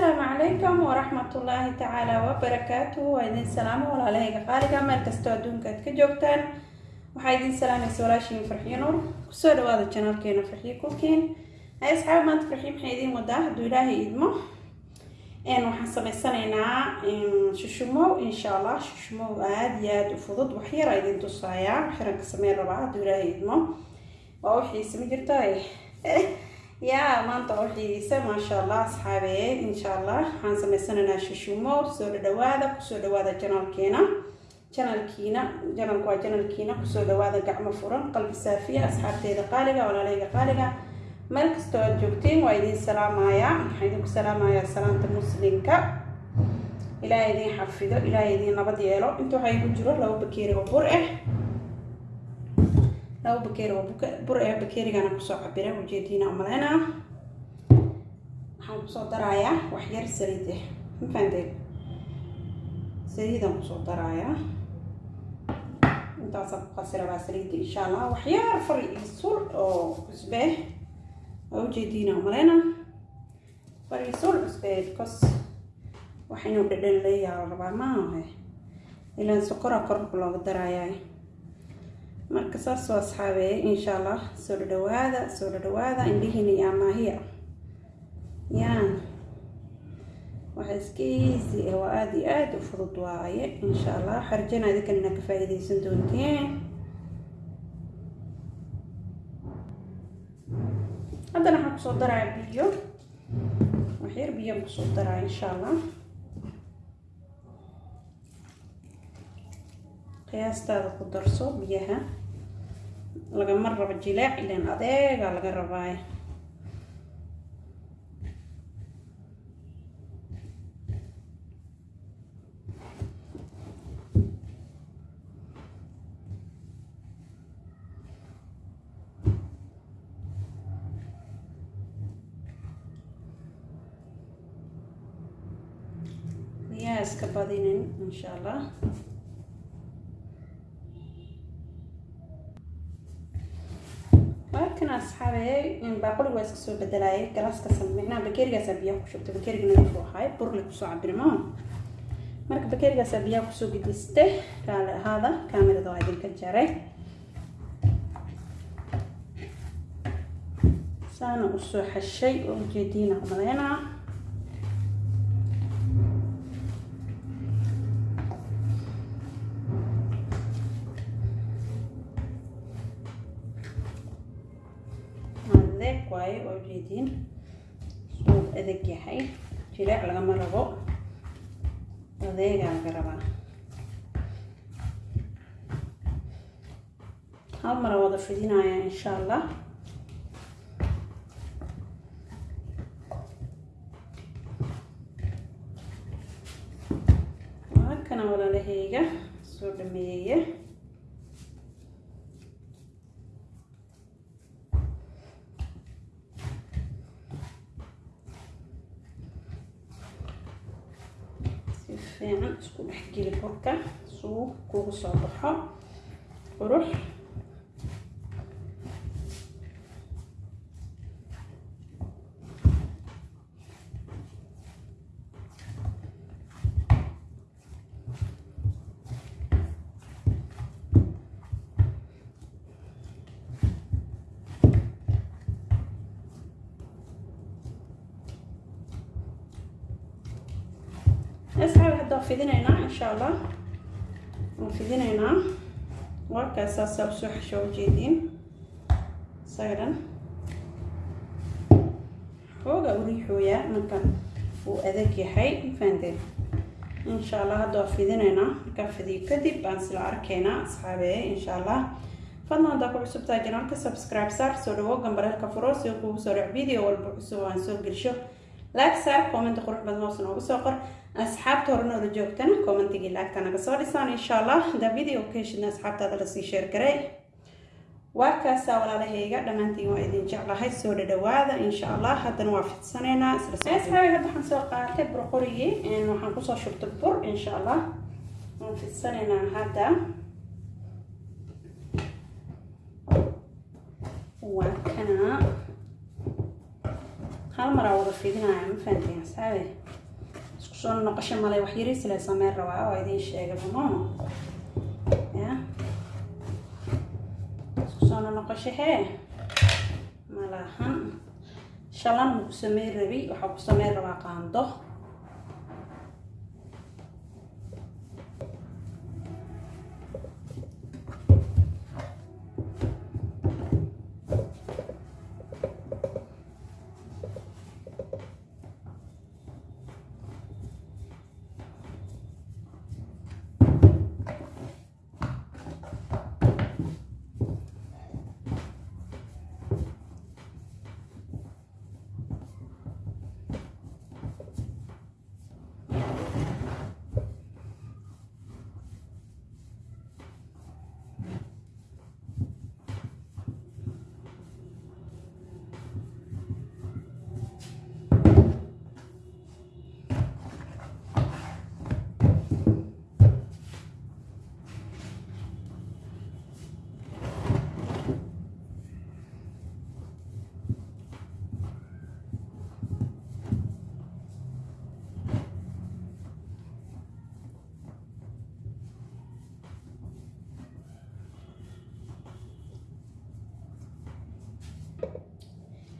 asalaamu calaykum waraxmatullaahi tacaala wabarakaatuhu waa idin salaamo walaalahayga qaaliga meel kastoo adduunka aad ka joogtaan. Waxaa idin salaamaysa walaashiin farxiyo nuur. Kusoo dhawaada janaalkeena farxiyo kulkiin hay asxaab maanta farxiyo maxay idiin wadaa? Hadduu ilaahay idmo. Waxaan samaysanaynaa shushumow insha allah shushumow aada iyo aada u fudud. Waxyara idin tusaayaa waxyaran ka sameyn rabaa hadduu ilaahay idmo. Waa wixiisa ma jirto yaa maanta wixiisa maasha allah asxaabe insha allah waxaan samaysanaynaa shushumow soo dhadhawaada ku soo dhawaada janaalkeena janalkiina janalku waa janalkiina ku soo dhawaada gacmo furan qalbi saafiya asxaabteeda qaaliga walaalahayga qaaliga meel kastoo aad joogtiin waa idin salaamayaa waxaan idinku salaamayaa salaanta muslimka. Ilaahay idin xafido ilaahay idin nabad yeelo inta waxaa igu jiro laba bakeeri oo bur ah laba bakeeri oo bur ah bakeerigana ku soo cabira ujeediina umaleynaa waxaan ku soo darayaa wax yar saliid ah ma fahanteen? Saliidaan ku soo darayaa. Intaasaan ku qasi saliidda insha allah wax yar fari iyo sul oo cusbe waa ujeediina umaleyna fari sul cusbe because waxaynu dhadhan leeyaha rabaa maaha ilaan sokora korka looga darayaa marka saas oo asxaabeeye insha allah soo dhadhawaada soo dhadhawaada indhihiina iyo amaahiya yaa waxa iska easy ah waa aada iyo aada u fudud waaye insha allah xarjana idinkan inaad ka faa'iidaysan doonteen haddana waxaan ku soo daraya biyo. Waxyar biyaan ku soo daraya insha allah qiyaastaada ku darso biyaha. Lagama rabo jileec ilaan adeega laga rabaayo biyaha iska badinin insha allah markan asxaabe baaquli waa iska soo bedelaayay galaaska samicnaa bakeerigaasa biyaha ku shubtay bakeeriga nadiif u ahay burle ku soo cabirmo marka bakeerigaasa biyaha ku soo gediste kaale ahaada kaamirada waa idinka jaray saana u soo xashay oo ujeediina umaleynaa adeeg waaye oo jeediin suu adeeg yahay. Jileec lagama rabo adeegaa laga rabaa. Hal mara wada fidinaya insha allah waakana walaalahayga soo dhameeye fiican isku dhex geli burka suu kugu soo baxo. Qurux asxaabi hadda waa fidinaynaa insha allah waan fidinaynaa warkaas saasaa u soo xasho ujeediin isaga xooga u riixooyaa marka uu adag yahay fahandeen insha allah hadda waa fidinaynaa markaa fidiyo kadib baan sila arkaynaa asxaabe insha allah fadlan haddaa ku cusubtahay janaalka subscribe saar soo dhawo gambareelka furo si kugu soo dhac video walba cusub aan soo gelisho like saar commenta qurux badan hoos noogu soo qor asxaabta hore noola joogtana commentigii laagta naga soo dhisaan insha allah haddaa video ka heshidna asxaabtaada la sii sheer garay waa kaasaa walaalahayga dhammaantiin waa idin jeclahay soo dhadhawaada insha allah haddana waa fidsanaynaa islasxaabi hadda waxaan soo qaatay burqurigii waxaan ku soo shubtay bur insha allah waan fidsanaynaa hadda waa kana hal maraa wada fidinaya ma fahanteen asxaabe isku soo noqosho malay wax yariis le sameyn rabaa oo idiin sheegay mamo ya? Isku soo noqosho hee? Malahan shalan ma ku sameyn rabi waxaa ku sameyn rabaa qaando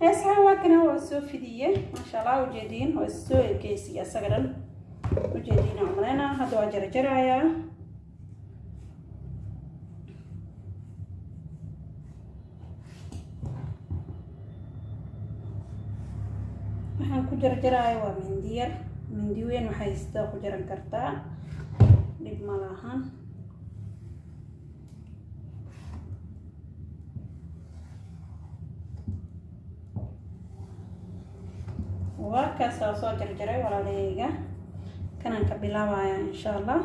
heesaha waa kana waa soo fidiye maasha allah ujeediin waa soo ekeysiya isaga dhan ujeediin aan maleyna hadda waa jarjarayaa waxaan ku jarjaraya waa mindi yar. Mindi weyn waxay sidaa ku jaran kartaa. Dhib ma lahan waa kaasa soo jarjaray walaalahayga kanaan ka bilaabaya insha allah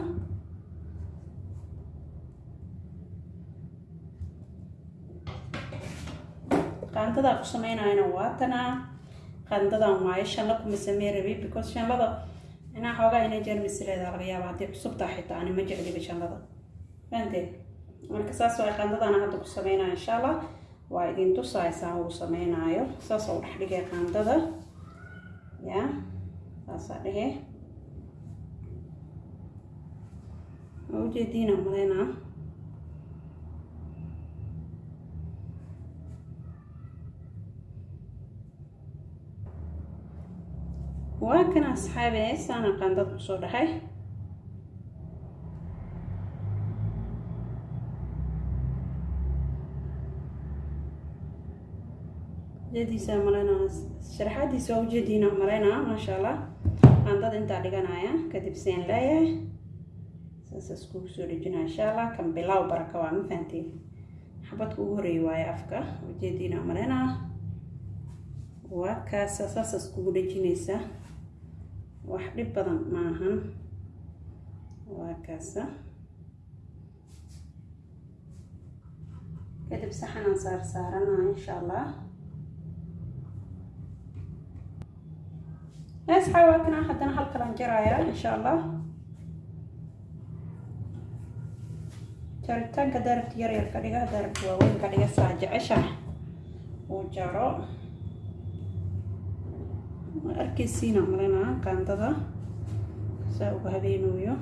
qaandadaa ku sameynayana waa tanaa qaandadan waayo shanla kuma samey because shanlada inaa xoogaa inay jermis leedaha laga haddii cusubtaa xitaa ani ma jecliba shanlada fahanteen marka saas waa qaandadana hadda ku sameynaya insha allah waa idin tusaysaa uu sameynaayo saas oo dhex dhigay qaandada ya saasaa dhehe waa ujeediina maleynaa waa kan asxaabe saana qaandad ku soo dhahay ujeediisa maleynaa sharaxaadiisa waa ujeediina maleynaa maasha allah qaandada intaa dhiganaya kadib seen leeyahay. Saasa iskugu soo dhejinaya insha allah kan bilaaw baraka waa ma fahanteen xabadka ugu horreeya waaye afka ujeediina maleynaa waa kaasa saasa iskugu dhejinaysa. Wax dhib badan maahan waa kaasa kadib saxanaan saar saaranaa insha allah asxaa waa kana haddana halkalan jaraya insha allah jaritaanka daarabta yaryar ka dhiga daarabta waaweyn ka dhiga saa jecesha uu jaro arkeysiina malinaa qaandada saa uga habeenooyo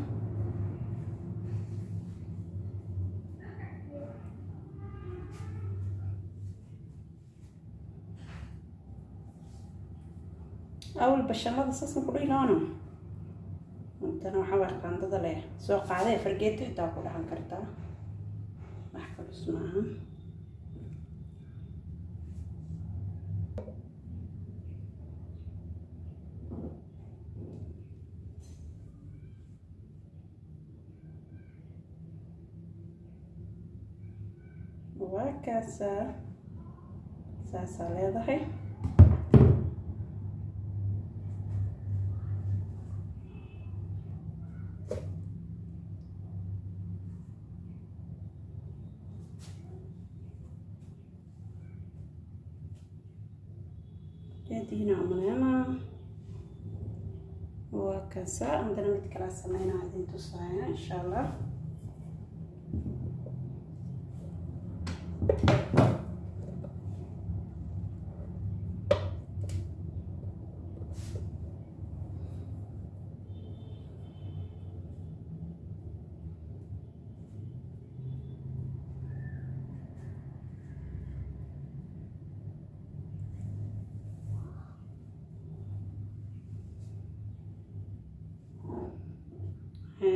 awal bashamada saasan ku dhilaano intana waxaa waa qaandada leh soo qaadee fargeeto xitaa ku dhacan kartaa wax kalus maaha waa kaasaa saasaa leedahay jadiina umaleena waa kaasaa haddana mid kala sameynaa idin tusaaya insha allah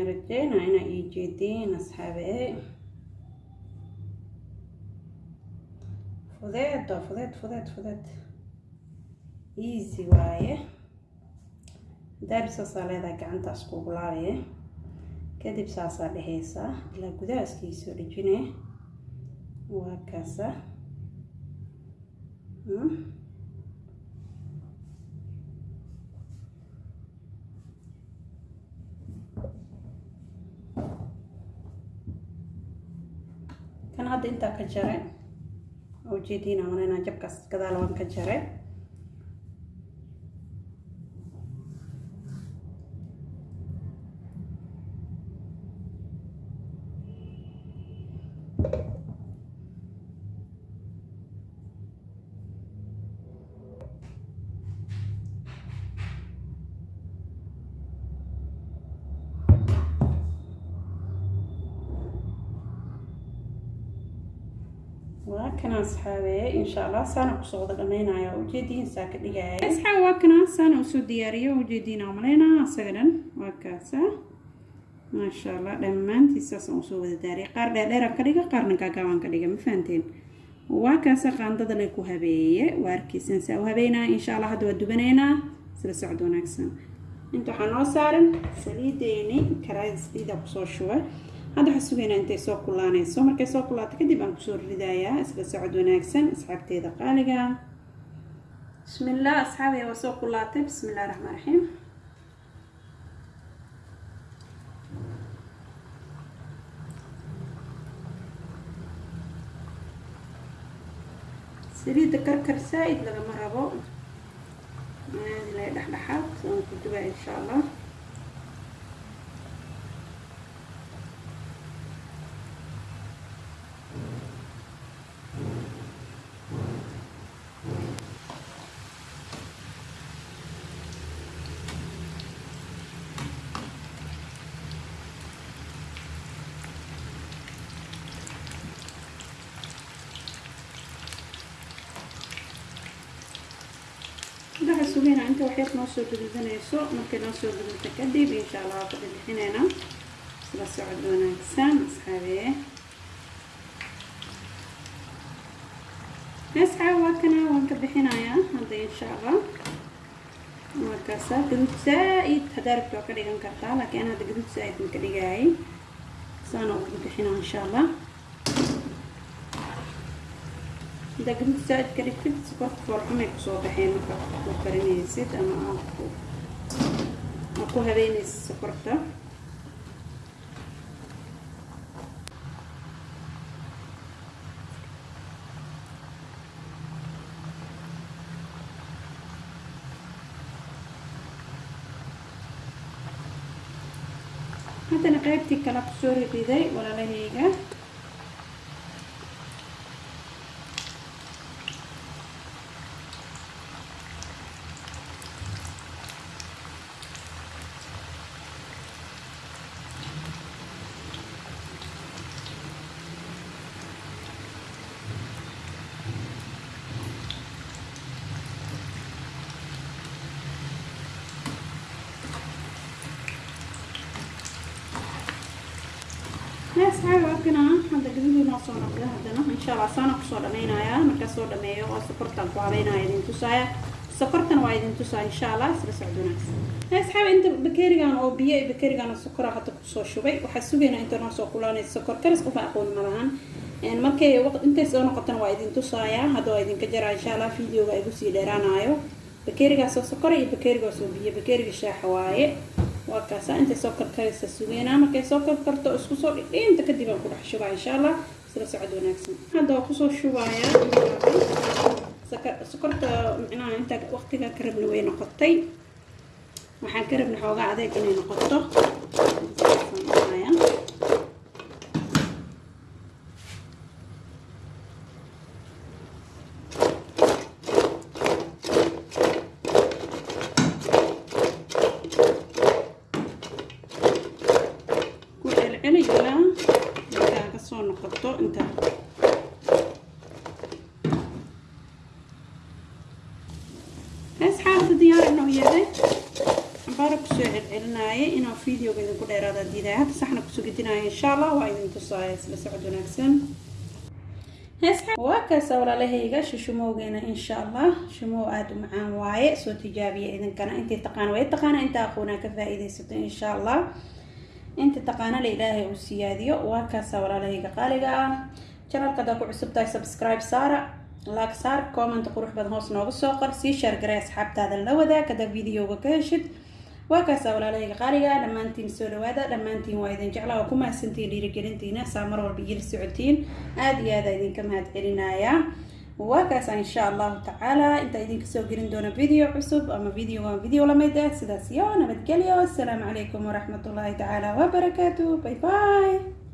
rajeynaa inaa ii jeediin asxaabe fudeed waa fudeed fudeed fudeed easy waaye daari saasaa leedahay gacantaas kugu laabaye kadib saasaa dhehaysaa ilaa gudaha iskiisoo dhejine waa kaasa kan hadda intaa ka jare ujeediin amanayna jabkaas gadaal waan ka jare waa kana asxaabeeye insha allah saana ku soo wada dhamaynaya ujeediin saa ka dhigaya asxaab waa kana saana u soo diyaariyo ujeediin amaleynaa asaga dhan waa kaasa. Maasha allah dhammaantiis saasaan u soo wada daariyay qaar dheerdheeraan ka dhiga qaarna gaagaabaan ka dhiga ma fahanteen. Waa kaasa qaandada le ku habeeye waa arkeysan saa u habeynaa insha allah hadda waa dubanaynaa isla socod wanaagsan. Inta waxaa noo saaran saliideeni karaada saliida ku soo shuba hadda waxaa sugaynaa intay soo kulaanayso markay soo kulaato kadib aan ku soo ridayaa isla socod wanaagsan asxaabteeda qaaliga. Bismillaah asxaabiya waa soo kulaatay bismillahi raxmaan raxiim saliidda karkar saa-id lagama rabo. Aadilay dhexdhexaad aan ku dubaa insha allah sugeynaa inta waxyar noo soo gududanayso markay noo soo gudubta kadib insha allah waa ka bixinayna isla socod wanaagsan asxaabee asxaab waa kana waan ka bixinayaa hadda insha allah markaasa gaduud saa-id haddaa rabta waa ka dhigan kartaa laakiin hadda gaduud saa-id ma ka dhigaayay saana ugu bixinaa insha allah gaduud saa-id ka ku soo baxeen markaa ku karinaysid ama aad ku habeynaysid sokorta haddana qaybtii kale ku soo rididay walaalahayga asxaabi waa kana hadda gaduudii noo soo noqda haddana insha allah saana ku soo dhameynayaa markaa soo dhameeyo oo sokortaan ku habeynaya idin tusaaya. Sokortana waa idin tusaa insha allah. Isla socod wanaagsan. Asxaabi inta bakerigan oo biyo iyo bakerigan sokora hadda ku soo shubay. Waxaa sugaynaa inta soo kulaanaysa sokor. Karis qofa aqoon malahan markay intay soo noqotana waa idin tusaaya. Hadda idinka jaraa insha allah. Videoga igu sii dheeraanayo bakerigaasoo sokora iyo bakerigaasoo biyo. Bakeriga shaaxa waaye waa kaasa intay soo karkaraysa sugeynaa markay soo karkarto isku soo dhidhiinta kadib aan ku dhex shubaa insha allah isla socod wanaagsan hadda waa ku soo shubaaya sokorta micnaha inta waqtiga ka rabna way noqotay waxaan ka rabna xoogaa adeeg inay noqoto inta asxaabta diyaar inoo yahay celcelinaya inuu videoga idinku dheeraada diidaya hadda saxna ku soo gedinaya insha allah waa idin tusaaya isla socod wanaagsan waa kaasa walaalahayga shushumowgeena insha allah shumow aada u macaan waaye soo tijaabiya idinkana intii taqaana way taqaana inta aqoonaa ka faa-iidaysato insha allah inta taqaana la ilaahay uu siyaadiyo waa kaasa walaalahayga qaaliga ah janalka haddaa ku cusub tahay subscribe saara laag saar comment qurux badan hoos nooga soo qor sii shaargaray asxaabtaada la wadaag haddaa videoga ka heshid waa kaasa walaalahayga qaaliga dhammaantiin soo dhawaada dhammaantiin waa idin jeclaa waa ku mahadsantiin dhiirigelintiina saa mar walba iyala socotiin aada iyo aada idinka mahad celinayaa waa kaasa insha allahu tacaala intaa idinka soo gelin doona video cusub ama videoga video la mid ah sidaas iyo nabadgelyo. Asalaamu calaykum waraxmatullaahi tacaala wabarakaatu bye bye